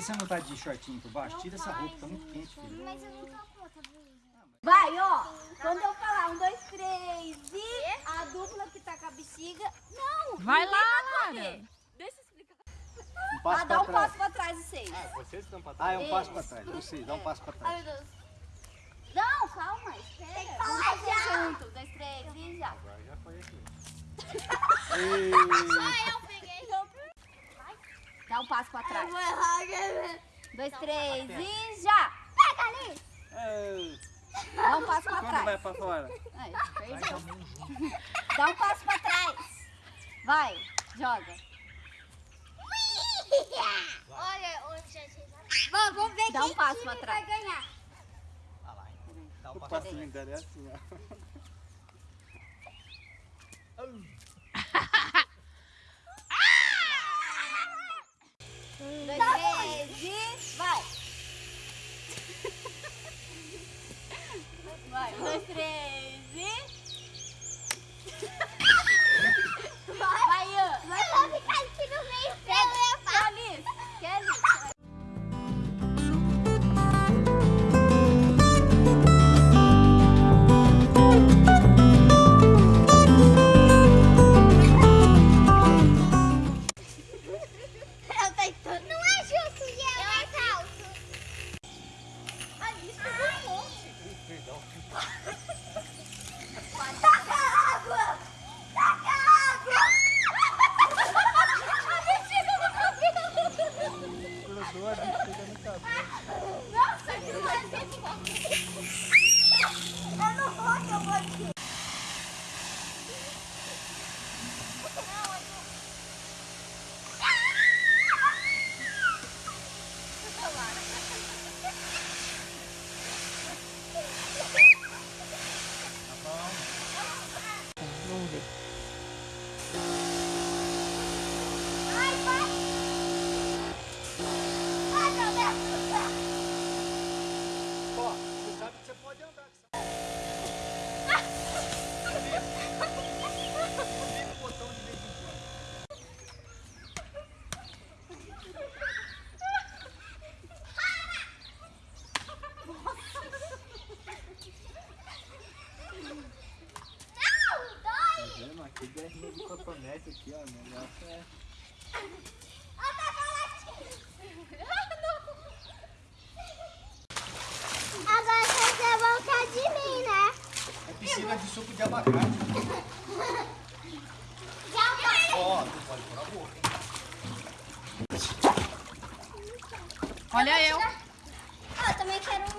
você não tá de shortinho por baixo? Tira essa roupa, tá muito quente, filho. Mas eu não tô Luísa. Vai, ó. Quando eu falar um, dois, três e a dupla que tá com a bexiga. Não! Vai lá, vai correr. Lara. Deixa eu explicar. Um Ah, passo dá pra um trás. passo pra trás, vocês. Ah, vocês estão pra Ah, trás. é um passo pra trás. Vocês, dá um passo pra Ai, trás. meu Deus. Não, calma, espera. Vamos fazer junto. Um, dois, três e já. Agora já foi aqui. Ah, eu peguei. Dá um passo pra trás. vou errar? Dois, três e já. Pega ali. Dá um passo pra Quando vai trás. pra fora? Perdeu. Dá um passo pra trás. Vai, joga. Olha onde já chegou. Vamos, vamos ver Dá quem um passo pra vai trás. ganhar. Ah lá. Dá um O passo. passinho dela é assim, ó. Dois, três e vai. Vai, um, dois, três Yes, cotonete aqui, ó. O negócio é... Agora você voltar de mim, né? É piscina de suco de abacate. Ó, não pode pôr a boca? Olha eu. Ah, eu também quero